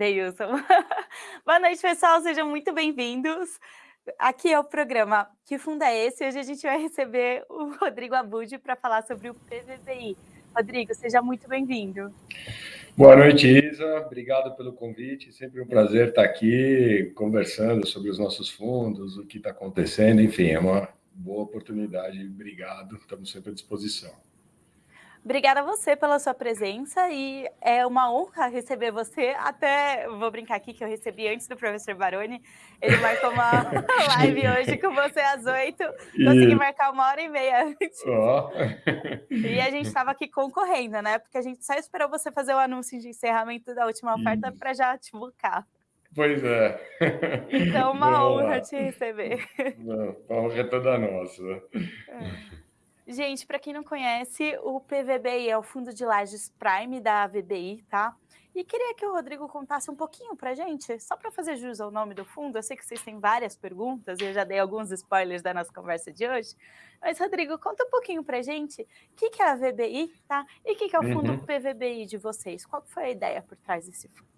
Deilson. Boa noite, pessoal, sejam muito bem-vindos. Aqui é o programa Que Fundo é Esse? Hoje a gente vai receber o Rodrigo Abud para falar sobre o PVBI. Rodrigo, seja muito bem-vindo. Boa noite, Isa. Obrigado pelo convite. Sempre um prazer estar aqui conversando sobre os nossos fundos, o que está acontecendo. Enfim, é uma boa oportunidade. Obrigado. Estamos sempre à disposição. Obrigada a você pela sua presença e é uma honra receber você. Até vou brincar aqui que eu recebi antes do professor Baroni. Ele marcou uma live hoje com você às oito. Consegui marcar uma hora e meia antes. Oh. E a gente estava aqui concorrendo, né? Porque a gente só esperou você fazer o anúncio de encerramento da última oferta para já te buscar. Pois é. Então, uma honra te receber. Não, a honra é toda nossa. É. Gente, para quem não conhece, o PVBI é o Fundo de Lajes Prime da VBI, tá? E queria que o Rodrigo contasse um pouquinho para gente, só para fazer jus ao nome do fundo. Eu sei que vocês têm várias perguntas, e eu já dei alguns spoilers da nossa conversa de hoje. Mas, Rodrigo, conta um pouquinho para gente o que, que é a VBI, tá? E o que, que é o fundo uhum. PVBI de vocês? Qual foi a ideia por trás desse fundo?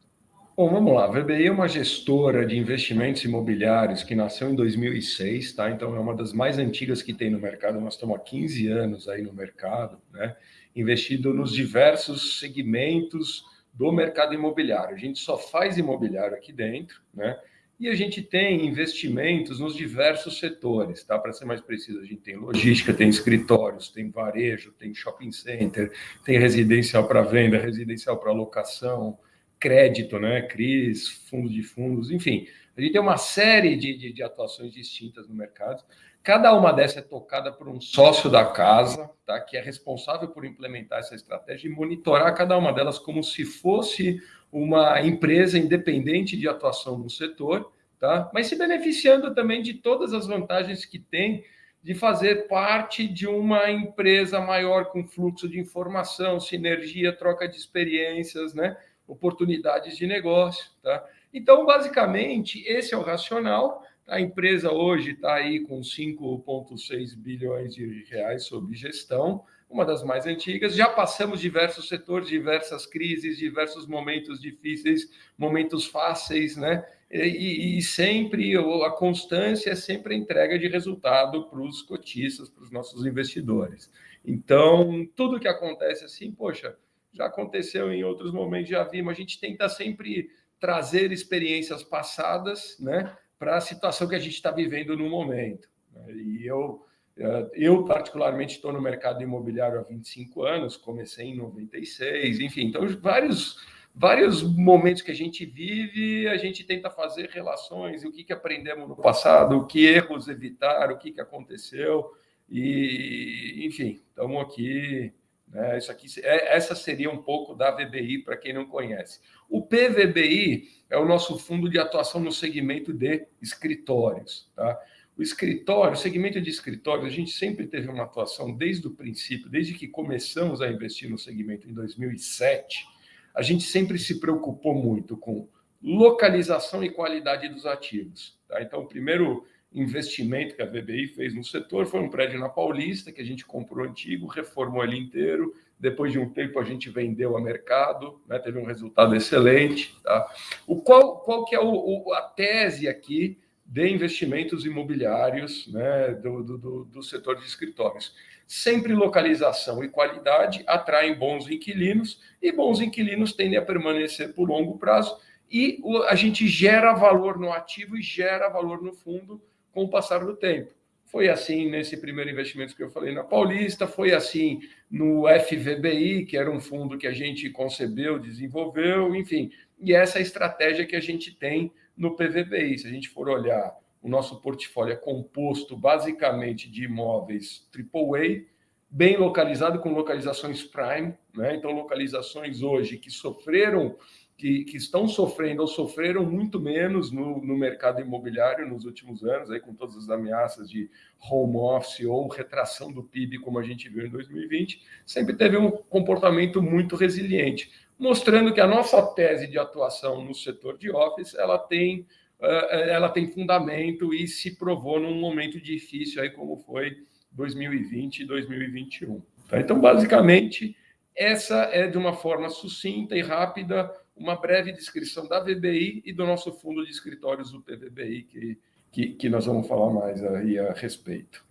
Bom, vamos lá. A VBI é uma gestora de investimentos imobiliários que nasceu em 2006, tá? Então é uma das mais antigas que tem no mercado. Nós estamos há 15 anos aí no mercado, né? Investido nos diversos segmentos do mercado imobiliário. A gente só faz imobiliário aqui dentro, né? E a gente tem investimentos nos diversos setores, tá? Para ser mais preciso, a gente tem logística, tem escritórios, tem varejo, tem shopping center, tem residencial para venda, residencial para locação, crédito, né? CRIs, fundo de fundos, enfim. A gente tem uma série de, de, de, atuações distintas no mercado. Cada uma dessas é tocada por um sócio da casa, tá? que é responsável por implementar essa estratégia e monitorar cada uma delas como se fosse uma empresa independente de atuação no setor, tá? mas se beneficiando também de todas as vantagens que tem de fazer parte de uma empresa maior com fluxo de informação, sinergia, troca de experiências, né? Oportunidades de negócio. Tá? Então, basicamente, esse é o racional. A empresa hoje está aí com 5,6 bilhões de reais sob gestão, uma das mais antigas. Já passamos diversos setores, diversas crises, diversos momentos difíceis, momentos fáceis, né? E, e sempre a constância é sempre a entrega de resultado para os cotistas, para os nossos investidores. Então, tudo que acontece assim, poxa, já aconteceu em outros momentos, já vimos. A gente tenta sempre trazer experiências passadas né, para a situação que a gente está vivendo no momento. Né. E eu, eh, eu particularmente, estou no mercado imobiliário há 25 anos, comecei em 96, enfim, então vários, vários momentos que a gente vive, a gente tenta fazer relações, o que, que aprendemos no passado, o que erros evitar, o que, que aconteceu, e enfim, estamos aqui né? Isso aqui, é, essa seria um pouco da VBI para quem não conhece. O PVBI é o nosso fundo de atuação no segmento de escritórios. Tá? O escritório, o segmento de escritórios, a gente sempre teve uma atuação desde o princípio, desde que começamos a investir no segmento em 2007, a gente sempre se preocupou muito com localização e qualidade dos ativos. Tá? Então, o primeiro investimento que a VBI fez no setor foi um prédio na Paulista, que a gente comprou antigo, reformou ele inteiro. Depois de um tempo, a gente vendeu a mercado, né? teve um resultado excelente. Tá? O qual, qual que é o, o, a tese aqui de investimentos imobiliários né? do, do, do setor de escritórios? Sempre localização e qualidade atraem bons inquilinos, e bons inquilinos tendem a permanecer por longo prazo, e a gente gera valor no ativo e gera valor no fundo com o passar do tempo. Foi assim nesse primeiro investimento que eu falei na Paulista, foi assim no FVBI, que era um fundo que a gente concebeu, desenvolveu, enfim. E essa é a estratégia que a gente tem no PVBI. Se a gente for olhar, o nosso portfólio é composto basicamente de imóveis AAA, bem localizado, com localizações prime, né? então localizações hoje que sofreram que, que, estão sofrendo ou sofreram muito menos no, no, mercado imobiliário nos últimos anos, aí com todas as ameaças de home office ou retração do PIB, como a gente viu em 2020, sempre teve um comportamento muito resiliente, mostrando que a nossa tese de atuação no setor de office ela tem, eh, ela tem fundamento e se provou num momento difícil, aí como foi 2020 e 2021. Tá? Então, basicamente, essa é de uma forma sucinta e rápida uma breve descrição da VBI e do nosso fundo de escritórios do PVBI, que, que, que nós vamos falar mais aí a respeito.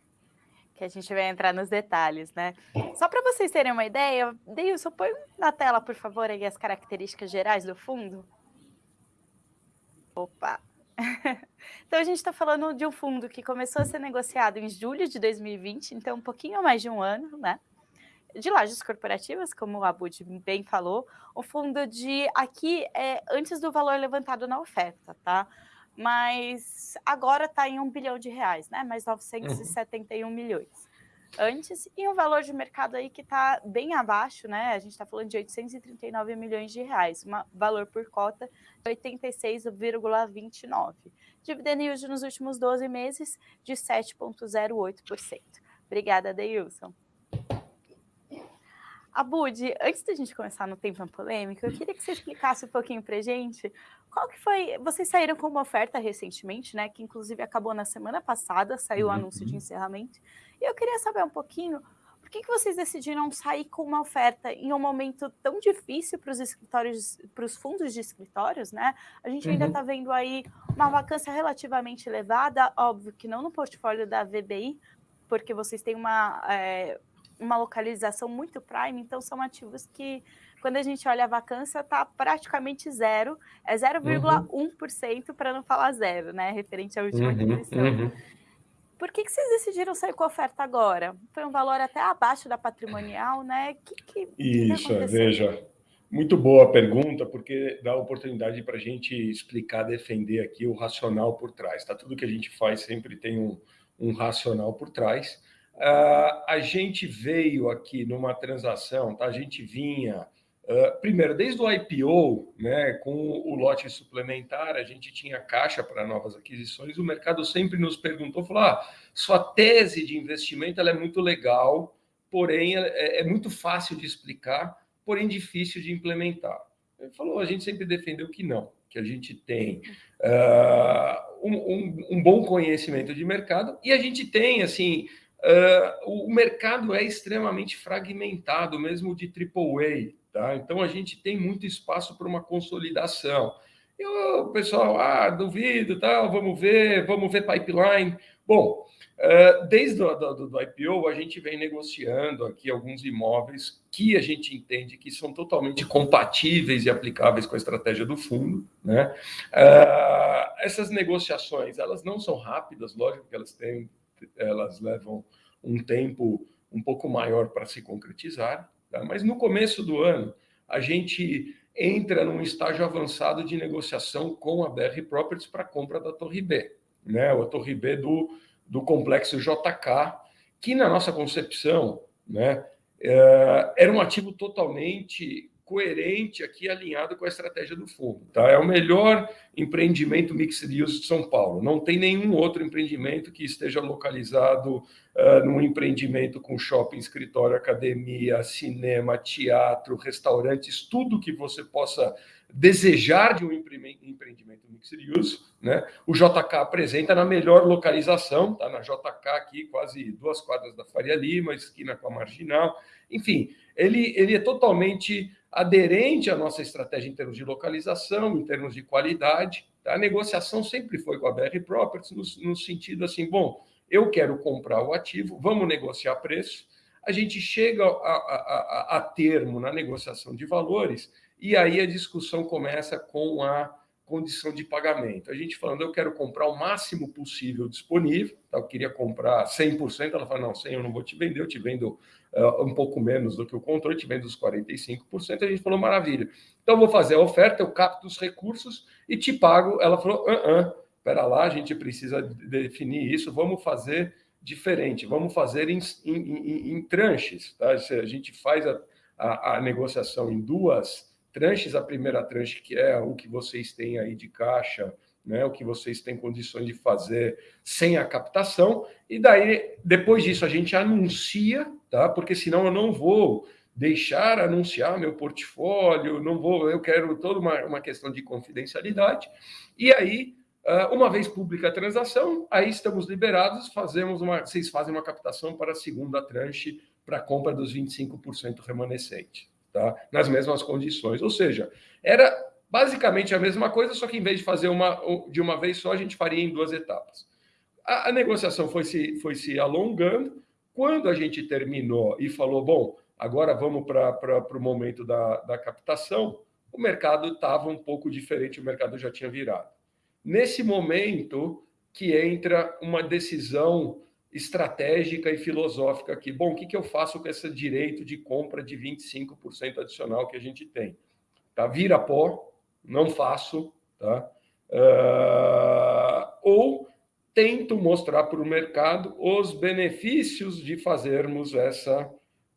Que a gente vai entrar nos detalhes, né? Só para vocês terem uma ideia, Deilson, põe na tela, por favor, aí as características gerais do fundo. Opa! Então, a gente está falando de um fundo que começou a ser negociado em julho de 2020, então um pouquinho mais de um ano, né? De lajes corporativas, como o Abud bem falou, o fundo de aqui é antes do valor levantado na oferta, tá? Mas agora está em um bilhão de reais, né? Mais 971 uhum. milhões antes, e um valor de mercado aí que está bem abaixo, né? A gente está falando de 839 milhões de reais, um valor por cota de 86,29. Dividend yield nos últimos 12 meses de 7,08%. Obrigada, Deilson. Abud, antes da gente começar no tema polêmico, eu queria que você explicasse um pouquinho para gente qual que foi. Vocês saíram com uma oferta recentemente, né? Que inclusive acabou na semana passada, saiu o anúncio de uhum. encerramento. E eu queria saber um pouquinho por que, que vocês decidiram sair com uma oferta em um momento tão difícil para os escritórios, para os fundos de escritórios, né? A gente ainda está uhum. vendo aí uma vacância relativamente elevada, óbvio que não no portfólio da VBI, porque vocês têm uma, é, uma localização muito prime, então são ativos que, quando a gente olha a vacância, está praticamente zero, é 0,1% uhum. para não falar zero, né? Referente à última uhum, aquisição. Uhum. Por que, que vocês decidiram sair com a oferta agora? Foi um valor até abaixo da patrimonial, né? Que, que, Isso, que veja. Muito boa pergunta, porque dá oportunidade para a gente explicar, defender aqui o racional por trás. Tá? Tudo que a gente faz sempre tem um, um racional por trás. Uh, a gente veio aqui numa transação, tá? a gente vinha Uh, primeiro, desde o IPO, né, com o lote suplementar, a gente tinha caixa para novas aquisições. O mercado sempre nos perguntou, falou: ah, sua tese de investimento ela é muito legal, porém é, é muito fácil de explicar, porém difícil de implementar. Ele falou: a gente sempre defendeu que não, que a gente tem uh, um, um, um, bom conhecimento de mercado e a gente tem assim. Uh, o mercado é extremamente fragmentado, mesmo de AAA. Tá? Então, a gente tem muito espaço para uma consolidação. E o pessoal, ah, duvido, tal, vamos ver, vamos ver pipeline. Bom, eh, desde o do, do IPO, a gente vem negociando aqui alguns imóveis que a gente entende que são totalmente compatíveis e aplicáveis com a estratégia do fundo. Né? Eh, essas negociações, elas não são rápidas, lógico que elas, têm, elas levam um tempo um pouco maior para se concretizar, Tá? Mas no começo do ano, a gente entra num estágio avançado de negociação com a BR Properties para compra da Torre B, né? a Torre B do, do complexo JK, que na nossa concepção né, é, era um ativo totalmente coerente aqui, alinhado com a estratégia do fundo. Tá? É o melhor empreendimento mixed use de São Paulo. Não tem nenhum outro empreendimento que esteja localizado uh, num empreendimento com shopping, escritório, academia, cinema, teatro, restaurantes, tudo que você possa desejar de um empreendimento mixed use, né? O JK apresenta na melhor localização, tá na JK aqui, quase duas quadras da Faria Lima, esquina com a Marginal. Enfim, ele, ele é totalmente aderente à nossa estratégia em termos de localização, em termos de qualidade. Tá? A negociação sempre foi com a BR Properties, no, no sentido assim, bom, eu quero comprar o ativo, vamos negociar preço. A gente chega a, a, a, a termo na negociação de valores e aí a discussão começa com a condição de pagamento. A gente falando, eu quero comprar o máximo possível disponível, tá? eu queria comprar 100%, ela fala, não, 100 eu não vou te vender, eu te vendo uh, um pouco menos do que o controle, te vendo os 45%, a gente falou, maravilha. Então, vou fazer a oferta, eu capto os recursos e te pago. Ela falou, ah, ah, espera lá, a gente precisa definir isso, vamos fazer diferente, vamos fazer em, em, em, em tranches, tá? A gente faz a, a, a negociação em duas tranches, a primeira tranche, que é o que vocês têm aí de caixa, né, o que vocês têm condições de fazer sem a captação, e daí, depois disso, a gente anuncia, tá? Porque senão eu não vou deixar anunciar meu portfólio, não vou, eu quero toda uma, uma questão de confidencialidade, e aí, ah, uma vez pública a transação, aí estamos liberados, fazemos uma, vocês fazem uma captação para a segunda tranche para a compra dos 25% remanescente tá? nas mesmas condições. Ou seja, era Basicamente a mesma coisa, só que em vez de fazer uma de uma vez só, a gente faria em duas etapas. A, a negociação foi se, foi se alongando. Quando a gente terminou e falou, bom, agora vamos para o momento da, da captação, o mercado estava um pouco diferente, o mercado já tinha virado. Nesse momento que entra uma decisão estratégica e filosófica aqui. Bom, o que, que eu faço com esse direito de compra de 25% adicional que a gente tem? Tá? Vira pó, não faço, tá? Uh, ou tento mostrar para o mercado os benefícios de fazermos essa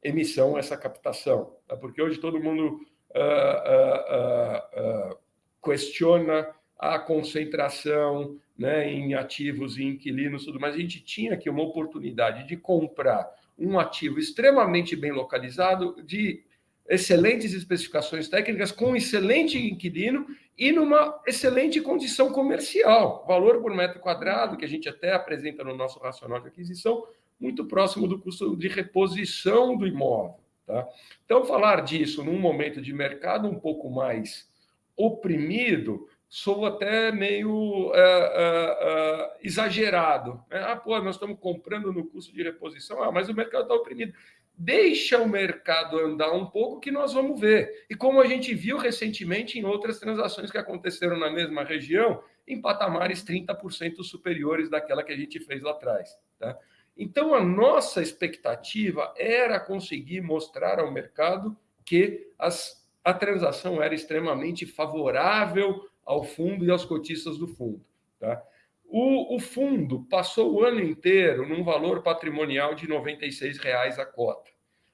emissão, essa captação. Tá? Porque hoje todo mundo uh, uh, questiona a concentração né, em ativos e inquilinos, tudo mais. A gente tinha aqui uma oportunidade de comprar um ativo extremamente bem localizado, de excelentes especificações técnicas, com excelente inquilino e numa excelente condição comercial. Valor por metro quadrado, que a gente até apresenta no nosso racional de aquisição, muito próximo do custo de reposição do imóvel. Tá? Então, falar disso num momento de mercado um pouco mais oprimido, sou até meio uh, uh, uh, exagerado. Né? Ah, pô, nós estamos comprando no custo de reposição, ah, mas o mercado está oprimido deixa o mercado andar um pouco que nós vamos ver. E como a gente viu recentemente em outras transações que aconteceram na mesma região, em patamares 30% superiores daquela que a gente fez lá atrás. Tá? Então, a nossa expectativa era conseguir mostrar ao mercado que as, a transação era extremamente favorável ao fundo e aos cotistas do fundo. Tá? O, o, fundo passou o ano inteiro num valor patrimonial de R$ 96,00 a cota.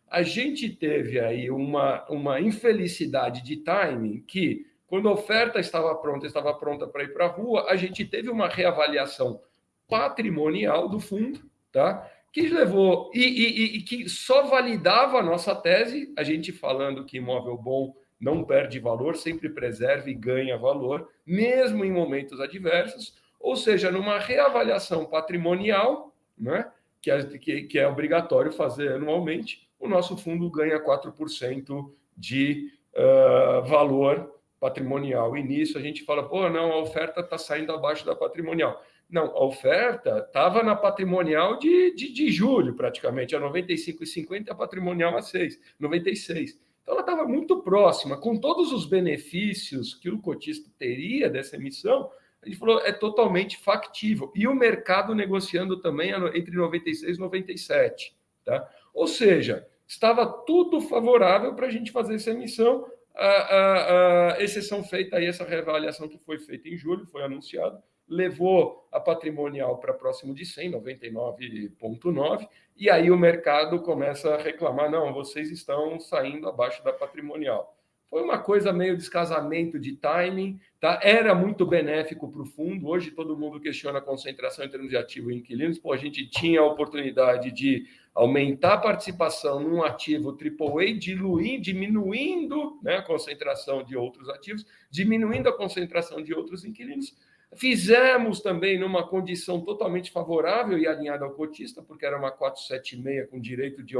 A gente teve aí uma, uma infelicidade de timing que, quando a oferta estava pronta, estava pronta para ir para a rua, a gente teve uma reavaliação patrimonial do fundo, tá? que levou e, e, e que só validava a nossa tese, a gente falando que imóvel bom não perde valor, sempre preserva e ganha valor, mesmo em momentos adversos ou seja, numa reavaliação patrimonial, né, que, é, que, que é obrigatório fazer anualmente, o nosso fundo ganha 4% de uh, valor patrimonial. E nisso a gente fala, pô, não, a oferta está saindo abaixo da patrimonial. Não, a oferta estava na patrimonial de, de, de, julho, praticamente, a 95,50, a patrimonial a 6, 96. Então ela estava muito próxima, com todos os benefícios que o cotista teria dessa emissão, gente falou, é totalmente factível. E o mercado negociando também entre 96 e 97. Tá? Ou seja, estava tudo favorável para a gente fazer essa emissão, a, a, a, exceção feita aí, essa reavaliação que foi feita em julho, foi anunciado, levou a patrimonial para próximo de 100, 99,9, e aí o mercado começa a reclamar, não, vocês estão saindo abaixo da patrimonial. Foi uma coisa meio descasamento de timing, tá? Era muito benéfico para o fundo. Hoje todo mundo questiona a concentração em termos de ativo e inquilinos. Pô, a gente tinha a oportunidade de aumentar a participação num ativo AAA, diluir, diminuindo né, a concentração de outros ativos, diminuindo a concentração de outros inquilinos. Fizemos também numa condição totalmente favorável e alinhada ao cotista, porque era uma 476 com direito de,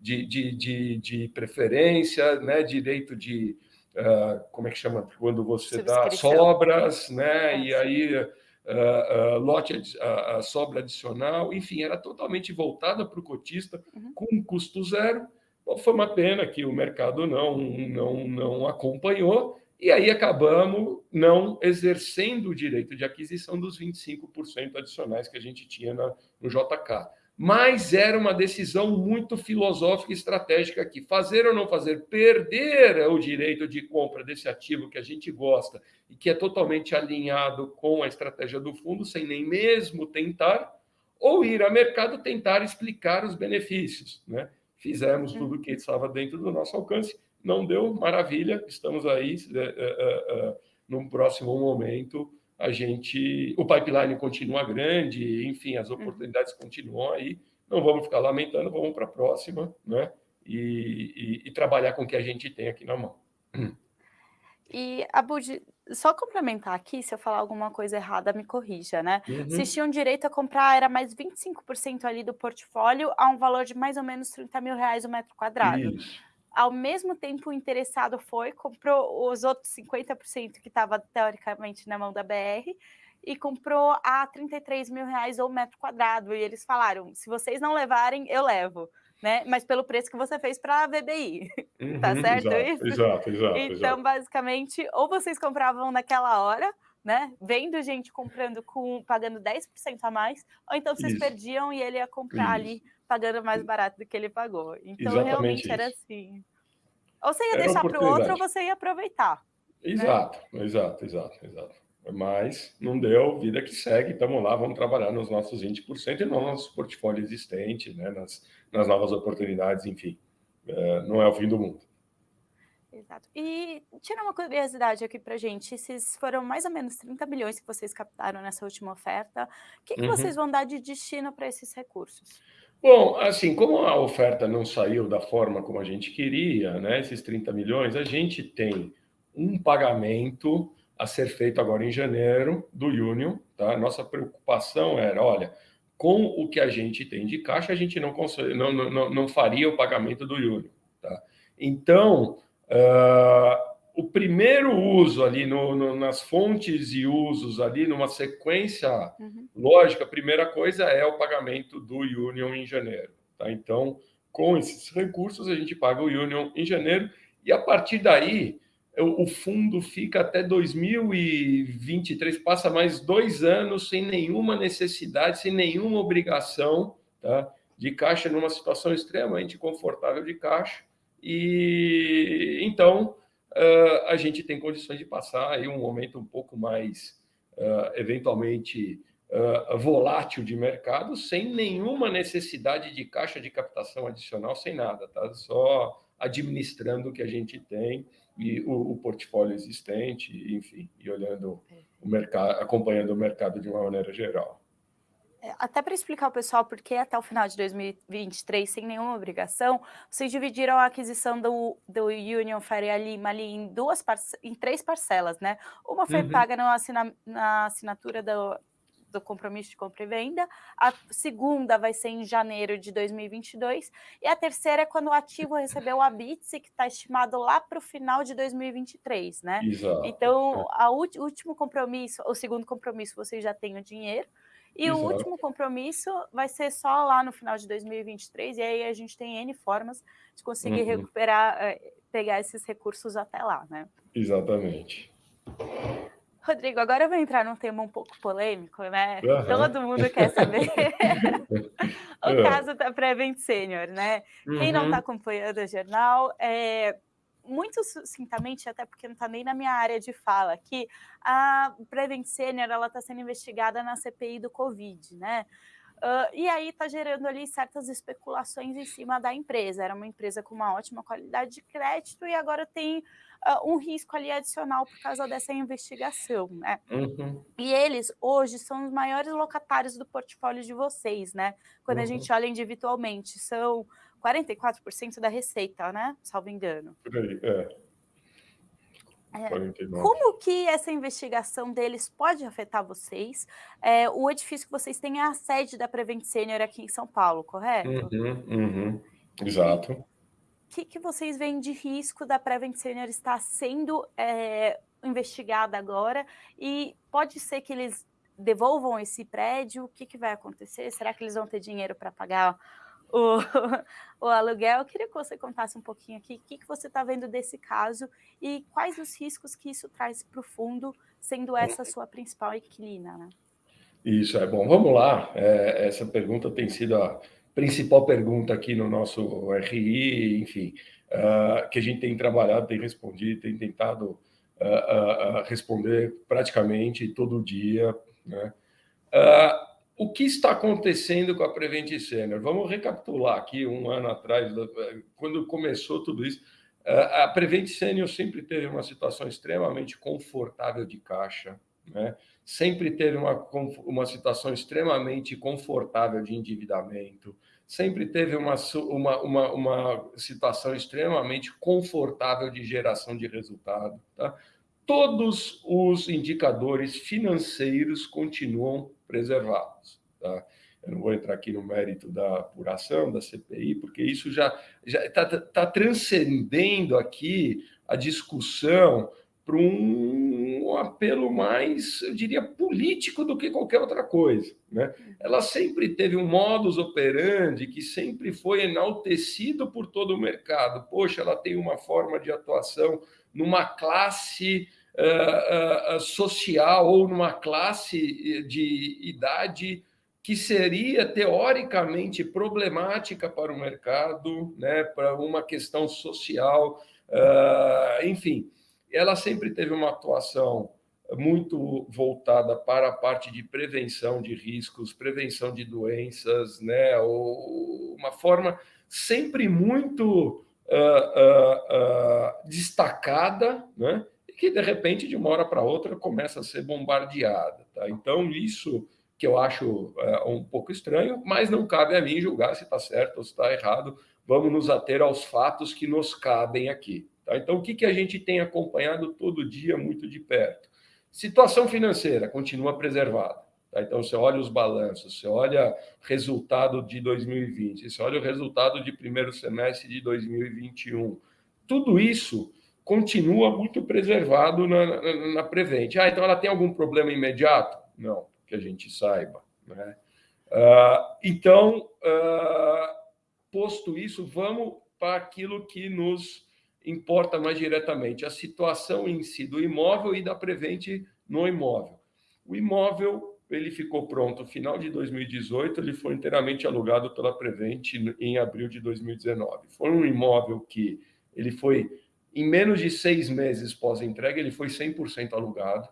de, de, de, de preferência, né, direito de. Uh, como é que chama? Quando você dá sobras, né? E aí. Uh, uh, lote, uh, sobra adicional, enfim, era totalmente voltada para o cotista, uhum. com custo zero. Bom, foi uma pena que o mercado não, não, não acompanhou, e aí acabamos não exercendo o direito de aquisição dos 25% adicionais que a gente tinha na, no JK. Mas era uma decisão muito filosófica e estratégica aqui. Fazer ou não fazer, perder o direito de compra desse ativo que a gente gosta e que é totalmente alinhado com a estratégia do fundo, sem nem mesmo tentar, ou ir ao mercado tentar explicar os benefícios. Né? Fizemos tudo o que estava dentro do nosso alcance não deu, maravilha, estamos aí. É, num próximo momento, a gente. O pipeline continua grande, enfim, as oportunidades continuam aí. Não vamos ficar lamentando, vamos para a próxima, né? E, e, e, trabalhar com o que a gente tem aqui na mão. E, Abud, só complementar aqui, se eu falar alguma coisa errada, me corrija, né? Uhum. Vocês tinham direito a comprar, era mais 25% ali do portfólio, a um valor de mais ou menos 30 mil reais o metro quadrado. Isso. Ao mesmo tempo o interessado foi, comprou os outros 50% que estava teoricamente na mão da BR e comprou a 33 mil reais ou metro quadrado. E eles falaram: se vocês não levarem, eu levo. Né? Mas pelo preço que você fez para a VBI. Uhum, tá certo exato, isso? Exato, exato. Então, exato. basicamente, ou vocês compravam naquela hora, né? Vendo gente comprando com pagando 10% a mais, ou então vocês Isso. perdiam e ele ia comprar Isso. ali pagando mais barato do que ele pagou. Então, Exatamente realmente era isso. assim. Ou você ia Era deixar para o outro, ou você ia aproveitar. Exato, exato, exato, exato. Mas não deu, vida que segue, estamos lá, vamos trabalhar nos nossos 20% e no nosso portfólio existente, né, nas, nas novas oportunidades, enfim. É, não é o fim do mundo. Exato. E tira uma curiosidade aqui para gente, esses foram mais ou menos 30 milhões que vocês captaram nessa última oferta. O que, que Uhum. vocês vão dar de destino para esses recursos? Bom, assim, como a oferta não saiu da forma como a gente queria, né, esses 30 milhões, a gente tem um pagamento a ser feito agora em janeiro do Union, tá? Nossa preocupação era, olha, com o que a gente tem de caixa, a gente não, consegue, não, não, não faria o pagamento do Union, tá? Então, uh, o primeiro uso ali no, no, nas fontes e usos ali, numa sequência Uhum. lógica, a primeira coisa é o pagamento do Union em janeiro, tá? Então, com esses recursos, a gente paga o Union em janeiro e a partir daí o fundo fica até 2023, passa mais dois anos sem nenhuma necessidade, sem nenhuma obrigação tá, de caixa, numa situação extremamente confortável de caixa. E então uh, a gente tem condições de passar aí um momento um pouco mais uh, eventualmente uh, volátil de mercado, sem nenhuma necessidade de caixa de captação adicional, sem nada, tá? Só administrando o que a gente tem e o, o, portfólio existente, enfim, e olhando o mercado, acompanhando o mercado de uma maneira geral. Até para explicar ao pessoal por que até o final de 2023, sem nenhuma obrigação, vocês dividiram a aquisição do, do Union Faria Lima ali em, duas em três parcelas, né? Uma foi uhum. paga na, assina, na assinatura do, do compromisso de compra e venda, a segunda vai ser em janeiro de 2022, e a terceira é quando o ativo recebeu a BITSE, que está estimado lá para o final de 2023, né? Exato. Então, o último compromisso, o segundo compromisso, vocês já têm o dinheiro, e Exato. o último compromisso vai ser só lá no final de 2023, e aí a gente tem N formas de conseguir uhum. recuperar, pegar esses recursos até lá, né? Exatamente. Rodrigo, agora eu vou entrar num tema um pouco polêmico, né? Uhum. Todo mundo quer saber o caso da Prevent Senior, né? Uhum. Quem não está acompanhando o jornal, é, muito sucintamente, até porque não está nem na minha área de fala aqui, a Prevent Senior está sendo investigada na CPI do Covid, né? Uh, e aí está gerando ali certas especulações em cima da empresa. Era uma empresa com uma ótima qualidade de crédito e agora tem uh, um risco ali adicional por causa dessa investigação, né? Uhum. E eles hoje são os maiores locatários do portfólio de vocês, né? Quando uhum. a gente olha individualmente, são 44% da receita, né? Salvo engano. Por aí, é. É, como que essa investigação deles pode afetar vocês? É, o edifício que vocês têm é a sede da Prevent Senior aqui em São Paulo, correto? Uhum, uhum. Exato. O que, que vocês veem de risco da Prevent Senior estar sendo é, investigada agora? E pode ser que eles devolvam esse prédio? O que, que vai acontecer? Será que eles vão ter dinheiro para pagar o, o, aluguel. Eu queria que você contasse um pouquinho aqui o que, que você está vendo desse caso e quais os riscos que isso traz para o fundo, sendo essa a sua principal inquilina. Né? Isso, é bom. Vamos lá. É, essa pergunta tem sido a principal pergunta aqui no nosso RI, enfim, uh, que a gente tem trabalhado, tem respondido, tem tentado uh, uh, responder praticamente todo dia. Né? O que está acontecendo com a Prevent Senior? Vamos recapitular aqui um ano atrás, quando começou tudo isso. A Prevent Senior sempre teve uma situação extremamente confortável de caixa, né? sempre teve uma, uma situação extremamente confortável de endividamento, sempre teve uma, uma, uma, uma situação extremamente confortável de geração de resultado. Tá? Todos os indicadores financeiros continuam preservados. Tá? Eu não vou entrar aqui no mérito da apuração, da CPI, porque isso já está tá, transcendendo aqui a discussão para um apelo mais, eu diria, político do que qualquer outra coisa. Né? Ela sempre teve um modus operandi que sempre foi enaltecido por todo o mercado. Poxa, ela tem uma forma de atuação numa classe uh, uh, social ou numa classe de idade que seria teoricamente problemática para o mercado, né, para uma questão social, uh, enfim ela sempre teve uma atuação muito voltada para a parte de prevenção de riscos, prevenção de doenças, né? uma forma sempre muito uh, uh, destacada, né? E que de repente, de uma hora para outra, começa a ser bombardeada. Tá? Então, isso que eu acho um pouco estranho, mas não cabe a mim julgar se está certo ou se está errado. Vamos nos ater aos fatos que nos cabem aqui. Tá? Então, o que, que a gente tem acompanhado todo dia muito de perto? Situação financeira continua preservada. Tá? Então, você olha os balanços, você olha resultado de 2020, você olha o resultado de primeiro semestre de 2021. Tudo isso continua muito preservado na, na, na Prevent. Ah, então ela tem algum problema imediato? Não, que a gente saiba. Né? Uh, então, uh, posto isso, vamos para aquilo que nos importa mais diretamente a situação em si do imóvel e da Prevente no imóvel. O imóvel ele ficou pronto no final de 2018, ele foi inteiramente alugado pela Prevente em abril de 2019. Foi um imóvel que ele foi, em menos de seis meses pós-entrega, ele foi 100% alugado.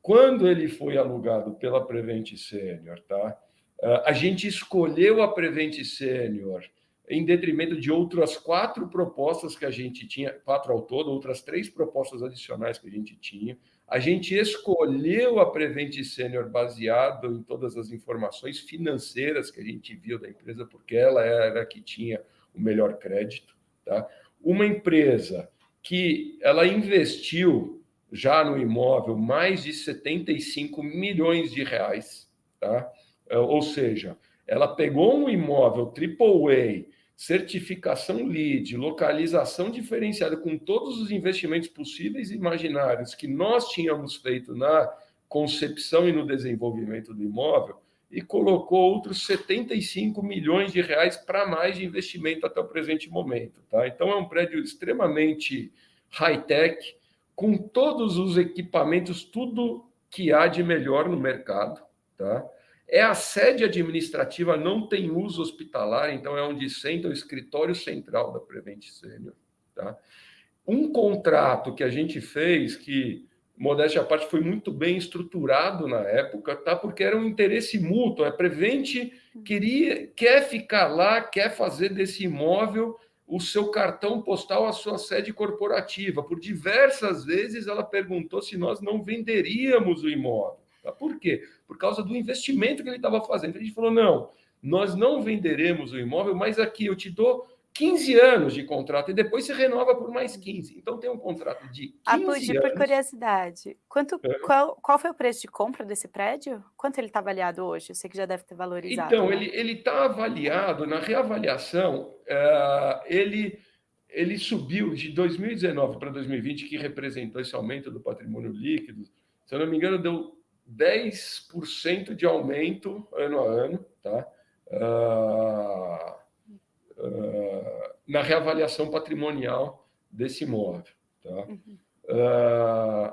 Quando ele foi alugado pela Prevente Sênior, tá? a gente escolheu a Prevente Sênior em detrimento de outras quatro propostas que a gente tinha, quatro ao todo, outras três propostas adicionais que a gente tinha. A gente escolheu a Prevent Senior baseado em todas as informações financeiras que a gente viu da empresa, porque ela era a que tinha o melhor crédito. Tá? Uma empresa que ela investiu já no imóvel mais de 75 milhões de reais, tá? ou seja, ela pegou um imóvel AAA certificação LEED, localização diferenciada com todos os investimentos possíveis e imaginários que nós tínhamos feito na concepção e no desenvolvimento do imóvel e colocou outros 75 milhões de reais para mais de investimento até o presente momento. Tá? Então, é um prédio extremamente high-tech, com todos os equipamentos, tudo que há de melhor no mercado. Tá? É a sede administrativa, não tem uso hospitalar, então é onde senta o escritório central da Prevent Senior. Tá? Um contrato que a gente fez, que, modéstia à parte, foi muito bem estruturado na época, tá? porque era um interesse mútuo. A Prevent queria, quer ficar lá, quer fazer desse imóvel o seu cartão postal, a sua sede corporativa. Por diversas vezes ela perguntou se nós não venderíamos o imóvel. Tá? Por quê? Por causa do investimento que ele estava fazendo. A gente falou: não, nós não venderemos o imóvel, mas aqui eu te dou 15 anos de contrato e depois você renova por mais 15. Então tem um contrato de 15 Apudi, anos. por curiosidade, quanto, é. qual, qual foi o preço de compra desse prédio? Quanto ele está avaliado hoje? Eu sei que já deve ter valorizado. Então, né? ele está avaliado, na reavaliação, uh, ele, ele subiu de 2019 para 2020, que representou esse aumento do patrimônio líquido. Se eu não me engano, deu 10% de aumento ano a ano, tá? Uh, uh, na reavaliação patrimonial desse imóvel. Tá? Uh,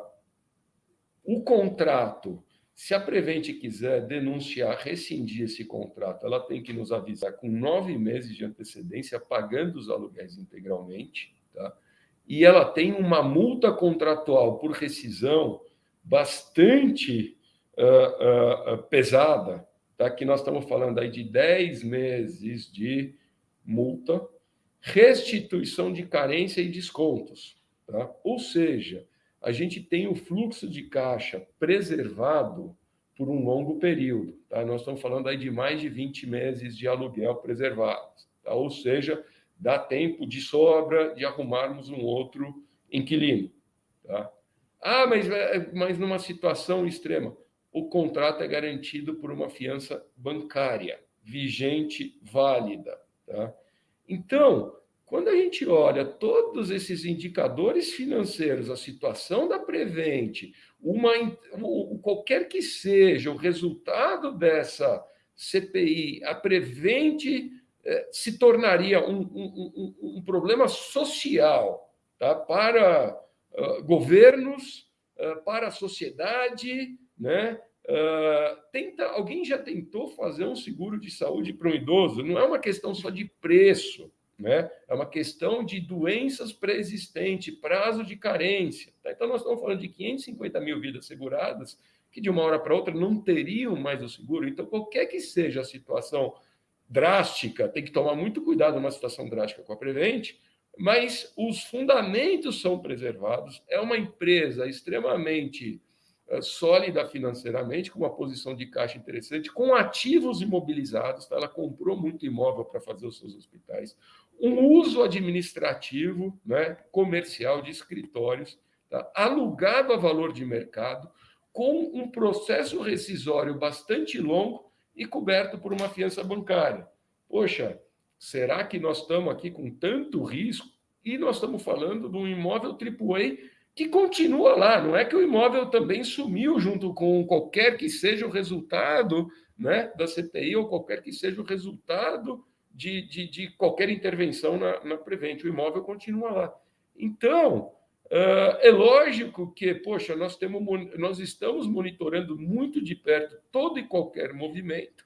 o contrato, se a Prevente quiser denunciar, rescindir esse contrato, ela tem que nos avisar com nove meses de antecedência, pagando os aluguéis integralmente, tá? e ela tem uma multa contratual por rescisão bastante uh, uh, pesada, tá? que nós estamos falando aí de 10 meses de multa, restituição de carência e descontos. Tá? Ou seja, a gente tem o fluxo de caixa preservado por um longo período. Tá? Nós estamos falando aí de mais de 20 meses de aluguel preservados. Tá? Ou seja, dá tempo de sobra de arrumarmos um outro inquilino. Tá? Ah, mas, mas numa situação extrema o contrato é garantido por uma fiança bancária. vigente, válida. Tá? Então, quando a gente olha todos esses indicadores financeiros, a situação da Prevente, uma, qualquer que seja o resultado dessa CPI, a Prevente eh, se tornaria um, um, um, um problema social tá? para uh, governos, uh, para a sociedade. Né? Uh, tenta, alguém já tentou fazer um seguro de saúde para um idoso? Não é uma questão só de preço. Né? É uma questão de doenças pré-existentes, prazo de carência. Tá? Então, nós estamos falando de 550 mil vidas seguradas que, de uma hora para outra, não teriam mais o seguro. Então, qualquer que seja a situação drástica, tem que tomar muito cuidado numa situação drástica com a Prevent, mas os fundamentos são preservados. É uma empresa extremamente sólida financeiramente, com uma posição de caixa interessante, com ativos imobilizados. Tá? Ela comprou muito imóvel para fazer os seus hospitais um uso administrativo, né, comercial de escritórios, tá, alugado a valor de mercado, com um processo rescisório bastante longo e coberto por uma fiança bancária. Poxa, será que nós estamos aqui com tanto risco? E nós estamos falando de um imóvel AAA que continua lá, não é que o imóvel também sumiu junto com qualquer que seja o resultado né, da CPI ou qualquer que seja o resultado de, de, de qualquer intervenção na, na Prevent. O imóvel continua lá. Então, uh, é lógico que, poxa, nós, temos, nós estamos monitorando muito de perto todo e qualquer movimento,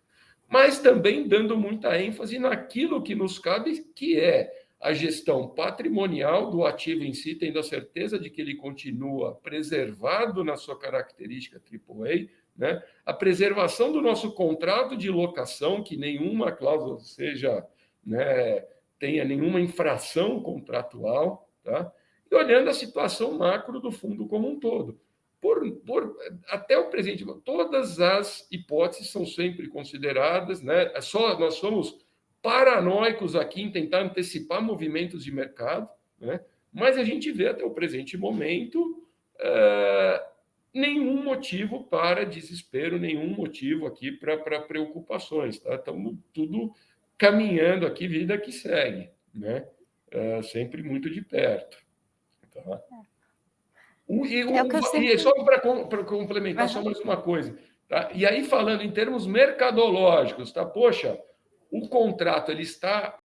mas também dando muita ênfase naquilo que nos cabe, que é a gestão patrimonial do ativo em si, tendo a certeza de que ele continua preservado na sua característica AAA, né? A preservação do nosso contrato de locação, que nenhuma cláusula seja, né, tenha nenhuma infração contratual, tá? e olhando a situação macro do fundo como um todo. Por, por, até o presente, todas as hipóteses são sempre consideradas, né? É só nós somos paranoicos aqui em tentar antecipar movimentos de mercado, né? mas a gente vê até o presente momento uh, nenhum motivo para desespero, nenhum motivo aqui para preocupações. Tá? Estamos tudo caminhando aqui, vida que segue, né? É, sempre muito de perto. Tá? O, e, o, é sempre... e só para complementar, uhum. só mais uma coisa. Tá? E aí, falando em termos mercadológicos, tá? Poxa, o contrato ele está